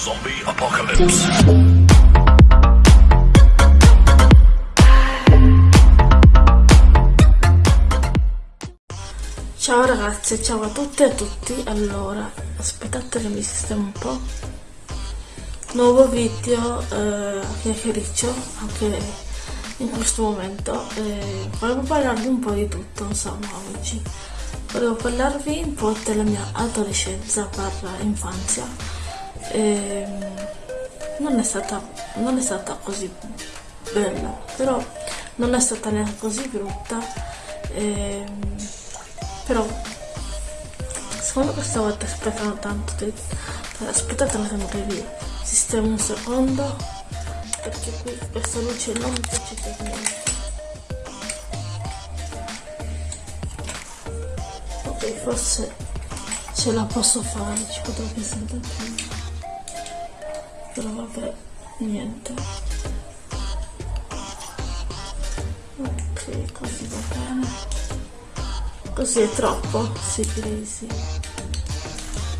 Zombie Apocalypse. Ciao ragazze, ciao a tutte e a tutti. Allora, aspettate che mi sistemo un po'. Nuovo video eh, a chiacchiericcio anche in questo momento. Eh, volevo parlarvi un po' di tutto, insomma, oggi. Volevo parlarvi un po' della mia adolescenza barra infanzia. Eh, non, è stata, non è stata così bella, però non è stata neanche così brutta. Eh, però secondo me questa volta sprecano tanto tempo aspettate un attimo che vi sistemo un secondo perché qui questa luce non mi piace per niente ok forse ce la posso fare ci potrò pensare prima però vabbè niente ok così va bene Così è troppo? Direi sì.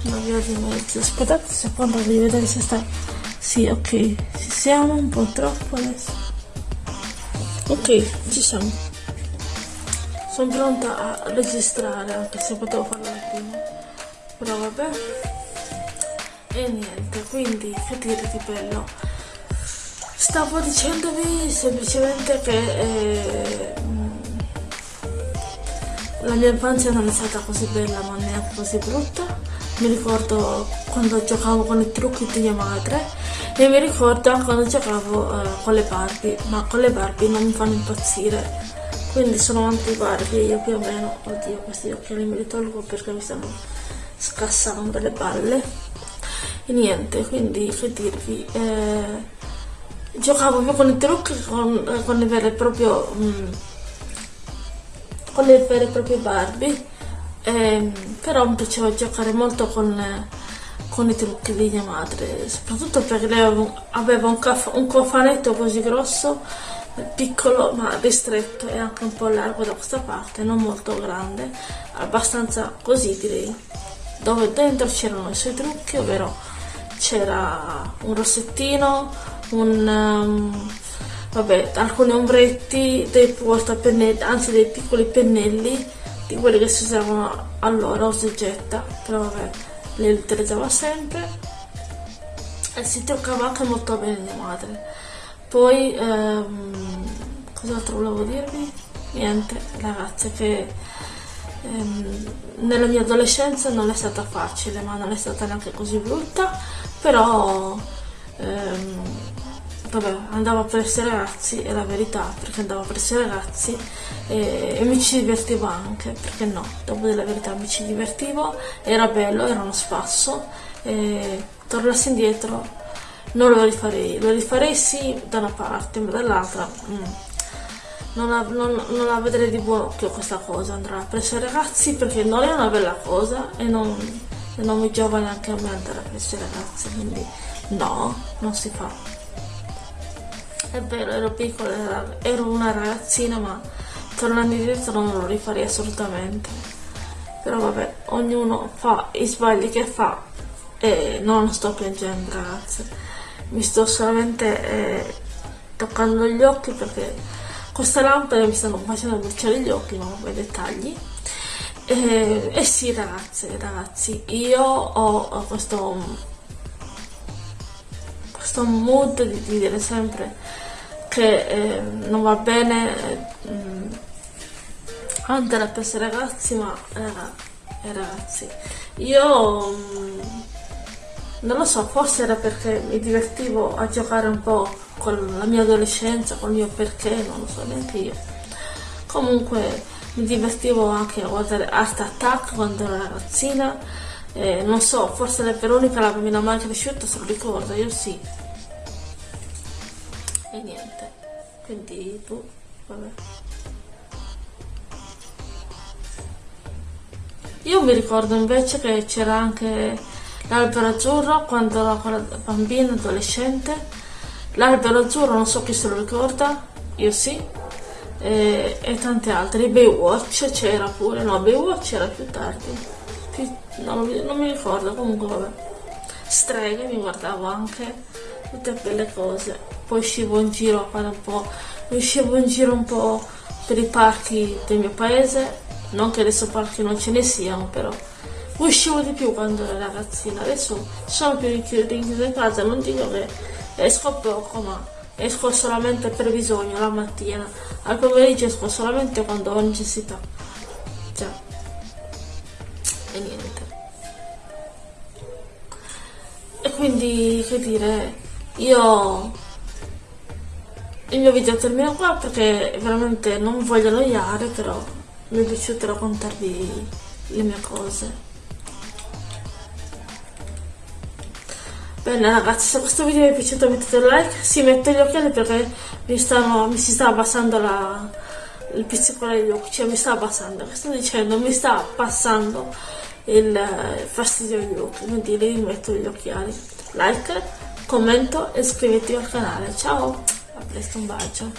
Una via di mezzo. Aspettate un secondo di vedere se sta... Sì, ok. Ci siamo un po' troppo adesso. Ok, ci siamo. Sono pronta a registrare, anche se potevo farlo prima. Però vabbè. E niente, quindi che dire di bello. Stavo dicendovi semplicemente che... Eh, la mia infanzia non è stata così bella ma neanche così brutta. Mi ricordo quando giocavo con i trucchi di mia madre e mi ricordo anche quando giocavo eh, con le Barbie, ma con le Barbie non mi fanno impazzire. Quindi sono anti Barbie io più o meno. Oddio, questi occhiali me li tolgo perché mi stanno scassando le balle. E niente, quindi che dirvi. Eh, giocavo più con i trucchi con, eh, con il vero e proprio... Mh, mm, con le vere e proprie Barbie eh, però mi piaceva giocare molto con, con, i trucchi di mia madre soprattutto perché lei aveva un, un cofanetto così grosso piccolo ma ristretto e anche un po' largo da questa parte non molto grande abbastanza così direi dove dentro c'erano i suoi trucchi ovvero c'era un rossettino un um, vabbè, alcuni ombretti, dei portapennelli, anzi dei piccoli pennelli di quelli che si usavano allora, osegetta, però vabbè, li utilizzava sempre e si truccava anche molto bene mia madre. Poi, ehm, cos'altro volevo dirvi? Niente, ragazze, che nella mia adolescenza non è stata facile, ma non è stata neanche così brutta, però ehm, vabbè, andavo presso i ragazzi, è la verità, perché andavo presso i ragazzi e, e, mi ci divertivo anche, perché no, dopo della verità mi ci divertivo, era bello, era uno spasso, e tornassi indietro non lo rifarei, lo rifarei sì da una parte, ma dall'altra mm, non, la, non, non la di buon occhio questa cosa, andare presso i ragazzi perché non è una bella cosa e non, e non mi giova neanche a me andare presso i ragazzi, quindi no, non si fa. È vero, ero piccola, ero una ragazzina, ma tornando indietro non lo rifarei assolutamente. Però vabbè, ognuno fa i sbagli che fa e non sto piangendo, ragazze. Mi sto solamente eh, toccando gli occhi perché queste lampade mi stanno facendo bruciare gli occhi, ma vabbè, dettagli. E, e sì, ragazze, ragazzi, io ho, questo questo mood di dire sempre che eh, non va bene eh, andare per questi ragazzi ma eh, ragazzi io mm, non lo so forse era perché mi divertivo a giocare un po' con la mia adolescenza con il mio perché non lo so neanche io. Comunque mi divertivo anche a guardare Art Attack quando ero ragazzina. Eh, non so forse la Veronica la bambina mai cresciuta se lo ricordo io sì. E niente. Quindi boh, vabbè. Io mi ricordo invece che c'era anche l'albero azzurro quando ero bambina, adolescente l'albero azzurro non so chi se lo ricorda io sì e, e tante altre. Baywatch c'era pure no Baywatch era più tardi più, no, non, mi, non mi ricordo comunque vabbè. Streghe, mi guardavo anche tutte quelle cose. Poi uscivo in giro a fare un po', uscivo in giro un po' per i parchi del mio paese, non che adesso parchi non ce ne siano, però uscivo di più quando ero ragazzina, adesso sono più rinchiusa in casa, non dico che esco poco, ma esco solamente per bisogno la mattina, al pomeriggio esco solamente quando ho necessità. Già. E niente. E quindi, che dire, io il mio video termina qua perché veramente non voglio annoiare, però mi è piaciuto raccontarvi le mie cose. Bene ragazzi, se questo video vi è piaciuto mettete like, si mette gli occhiali perché mi, stanno, mi si sta abbassando la, il pizzicolo degli occhi, cioè mi sta abbassando, che sto dicendo, mi sta passando il fastidio agli occhi, quindi vi metto gli occhiali. Like, commento e iscrivetevi al canale. Ciao, a presto, un bacio.